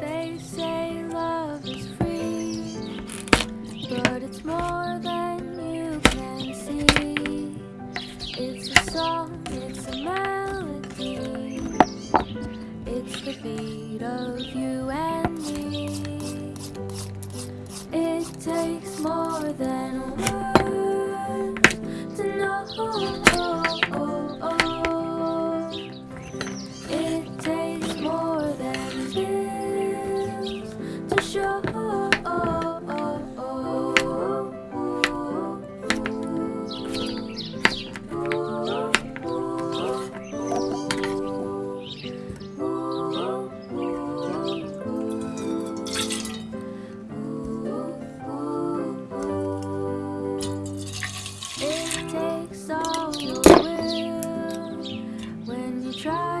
They say love is free, but it's more than you can see. It's a song, it's a melody, it's the beat of you and try.